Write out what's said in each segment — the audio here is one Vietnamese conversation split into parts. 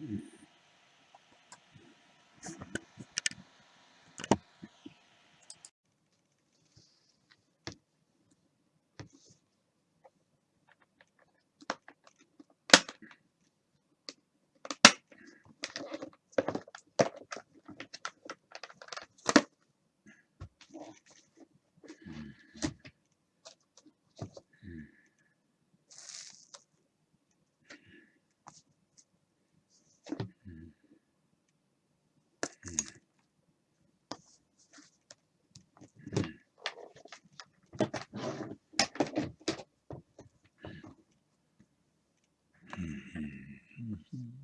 you, Mm-hmm.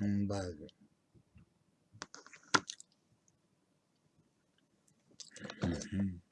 Mbali. Mm-hmm.